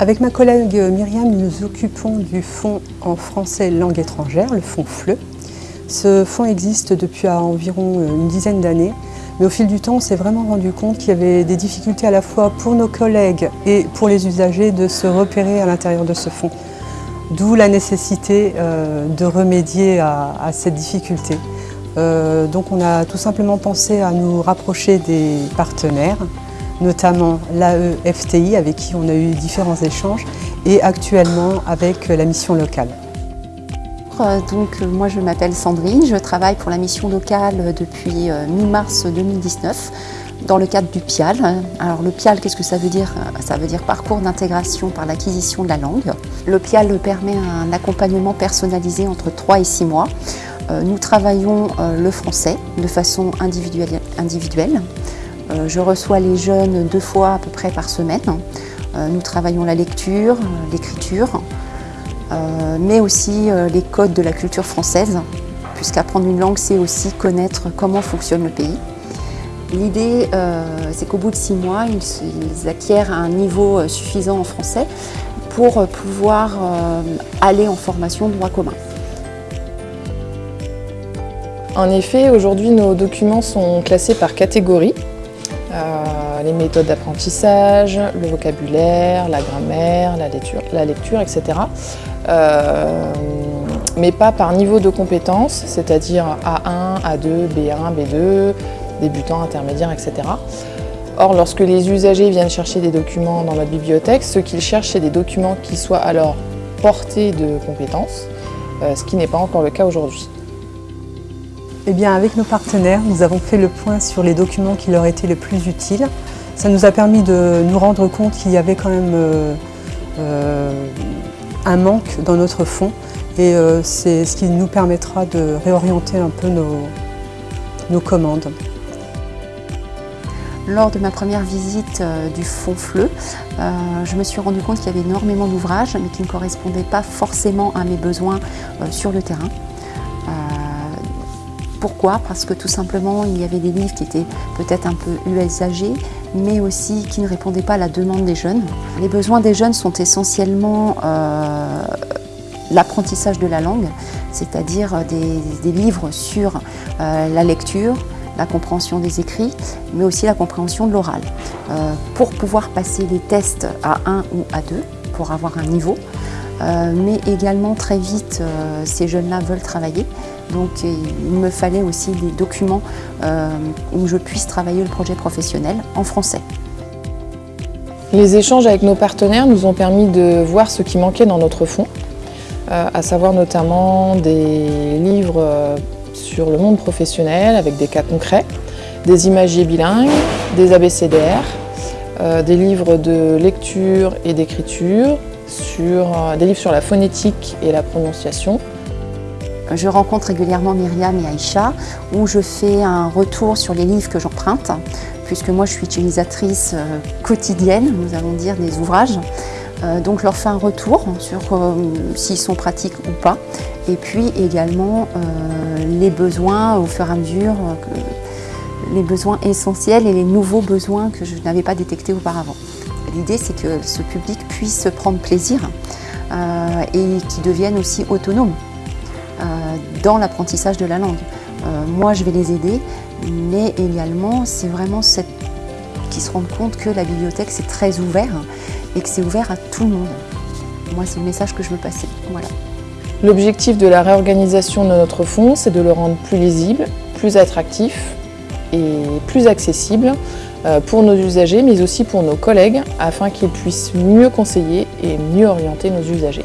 Avec ma collègue Myriam, nous nous occupons du fonds en français langue étrangère, le fonds FLE. Ce fonds existe depuis environ une dizaine d'années, mais au fil du temps, on s'est vraiment rendu compte qu'il y avait des difficultés à la fois pour nos collègues et pour les usagers de se repérer à l'intérieur de ce fonds. D'où la nécessité euh, de remédier à, cette difficulté. Euh, donc on a tout simplement pensé à nous rapprocher des partenaires, notamment l'AEFTI avec qui on a eu différents échanges et actuellement avec la mission locale. Euh, donc, moi je m'appelle Sandrine, je travaille pour la mission locale depuis mi-mars 2019 dans le cadre du PIAL. Alors le PIAL, qu'est-ce que ça veut dire? Ça veut dire parcours d'intégration par l'acquisition de la langue. Le PIAL permet un accompagnement personnalisé entre 3 et 6 mois. Euh, nous travaillons euh, le français de façon individuelle. individuelle. Euh, je reçois les jeunes deux fois à peu près par semaine. Nous travaillons la lecture, l'écriture, mais aussi les codes de la culture française, puisqu'apprendre une langue, c'est aussi connaître comment fonctionne le pays. L'idée, euh, c'est qu'au bout de six mois, ils, acquièrent un niveau euh, suffisant en français pour euh, pouvoir aller en formation droit commun. En effet, aujourd'hui, nos documents sont classés par catégorie. Les méthodes d'apprentissage, le vocabulaire, la grammaire, la lecture, etc. mais pas par niveau de compétence, c'est-à-dire A1, A2, B1, B2, débutants, intermédiaires, etc. Or, lorsque les usagers viennent chercher des documents dans notre bibliothèque, ce qu'ils cherchent, c'est des documents qui soient alors portés de compétences, euh, ce qui n'est pas encore le cas aujourd'hui. Eh bien, avec nos partenaires, nous avons fait le point sur les documents qui leur étaient les plus utiles. Ça nous a permis de nous rendre compte qu'il y avait quand même euh, euh, un manque dans notre fonds et c'est ce qui nous permettra de réorienter un peu nos commandes. Lors de ma première visite euh, du Fonds FLE, euh, je me suis rendu compte qu'il y avait énormément d'ouvrages, mais qui ne correspondaient pas forcément à mes besoins euh, sur le terrain. Pourquoi Parce que tout simplement, il y avait des livres qui étaient peut-être un peu usagés, mais aussi qui ne répondaient pas à la demande des jeunes. Les besoins des jeunes sont essentiellement l'apprentissage de la langue, c'est-à-dire des, livres sur la lecture, la compréhension des écrits, mais aussi la compréhension de l'oral. Euh, pour pouvoir passer les tests à 1 ou à 2, pour avoir un niveau, euh, mais également très vite, euh, ces jeunes-là veulent travailler, donc il me fallait aussi des documents où je puisse travailler le projet professionnel en français. Les échanges avec nos partenaires nous ont permis de voir ce qui manquait dans notre fonds, à savoir notamment des livres sur le monde professionnel avec des cas concrets, des imagiers bilingues, des ABCDR, euh, des livres de lecture et d'écriture, euh, des livres sur la phonétique et la prononciation. Je rencontre régulièrement Myriam et Aïcha où je fais un retour sur les livres que j'emprunte puisque moi je suis utilisatrice euh, quotidienne, nous allons dire, des ouvrages. donc je leur fais un retour sur s'ils sont pratiques ou pas et puis également les besoins au fur et à mesure, euh, les besoins essentiels et les nouveaux besoins que je n'avais pas détectés auparavant. L'idée, c'est que ce public puisse prendre plaisir euh, et qu'il devienne aussi autonome euh, dans l'apprentissage de la langue. moi, je vais les aider, mais également, c'est vraiment cette... qu'ils se rendent compte que la bibliothèque, c'est très ouvert et que c'est ouvert à tout le monde. Moi, c'est le message que je veux passer. Voilà. L'objectif de la réorganisation de notre fonds, c'est de le rendre plus lisible, plus attractif et plus accessible euh, pour nos usagers, mais aussi pour nos collègues, afin qu'ils puissent mieux conseiller et mieux orienter nos usagers.